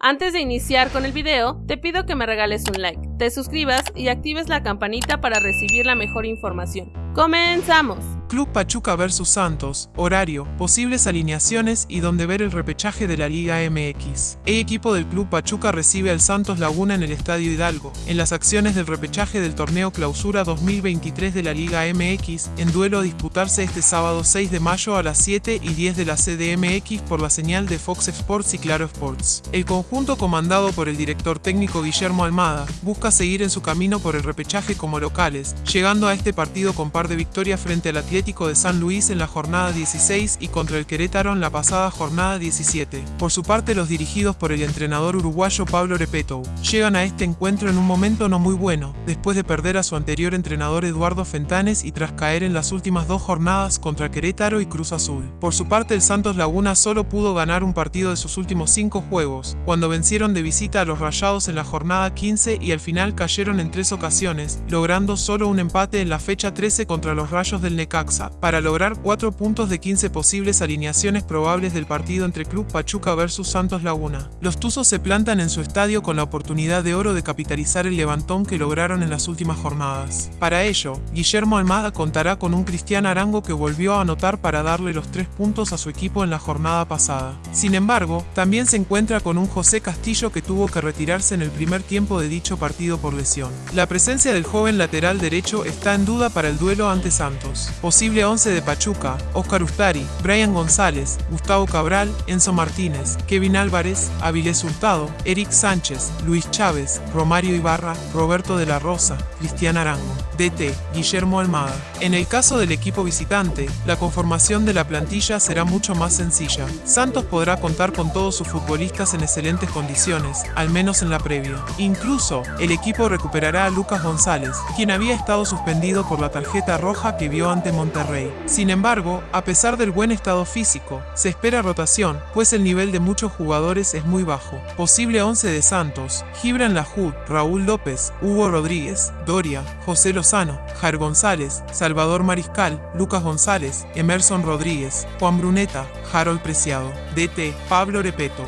Antes de iniciar con el video, te pido que me regales un like, te suscribas y actives la campanita para recibir la mejor información. ¡Comenzamos! Club Pachuca vs Santos, horario, posibles alineaciones y donde ver el repechaje de la Liga MX. El equipo del Club Pachuca recibe al Santos Laguna en el Estadio Hidalgo, en las acciones del repechaje del torneo Clausura 2023 de la Liga MX, en duelo a disputarse este sábado 6 de mayo a las 7 y 10 de la CDMX por la señal de Fox Sports y Claro Sports. El conjunto comandado por el director técnico Guillermo Almada busca seguir en su camino por el repechaje como locales, llegando a este partido con par de victorias frente a la de San Luis en la jornada 16 y contra el Querétaro en la pasada jornada 17. Por su parte, los dirigidos por el entrenador uruguayo Pablo Repeto llegan a este encuentro en un momento no muy bueno, después de perder a su anterior entrenador Eduardo Fentanes y tras caer en las últimas dos jornadas contra Querétaro y Cruz Azul. Por su parte, el Santos Laguna solo pudo ganar un partido de sus últimos cinco juegos, cuando vencieron de visita a los Rayados en la jornada 15 y al final cayeron en tres ocasiones, logrando solo un empate en la fecha 13 contra los Rayos del Necaxa para lograr 4 puntos de 15 posibles alineaciones probables del partido entre Club Pachuca versus Santos Laguna. Los Tuzos se plantan en su estadio con la oportunidad de oro de capitalizar el levantón que lograron en las últimas jornadas. Para ello, Guillermo Almada contará con un Cristian Arango que volvió a anotar para darle los 3 puntos a su equipo en la jornada pasada. Sin embargo, también se encuentra con un José Castillo que tuvo que retirarse en el primer tiempo de dicho partido por lesión. La presencia del joven lateral derecho está en duda para el duelo ante Santos. Posible 11 de Pachuca, Oscar Ustari, Brian González, Gustavo Cabral, Enzo Martínez, Kevin Álvarez, Avilés Hurtado, Eric Sánchez, Luis Chávez, Romario Ibarra, Roberto de la Rosa, Cristian Arango. DT, Guillermo Almada. En el caso del equipo visitante, la conformación de la plantilla será mucho más sencilla. Santos podrá contar con todos sus futbolistas en excelentes condiciones, al menos en la previa. Incluso, el equipo recuperará a Lucas González, quien había estado suspendido por la tarjeta roja que vio ante Monterrey. Sin embargo, a pesar del buen estado físico, se espera rotación, pues el nivel de muchos jugadores es muy bajo. Posible 11 de Santos, Gibran Lajud, Raúl López, Hugo Rodríguez, Doria, José Lozano, Jair González, Salvador Mariscal, Lucas González, Emerson Rodríguez, Juan Bruneta, Harold Preciado, DT, Pablo Repeto,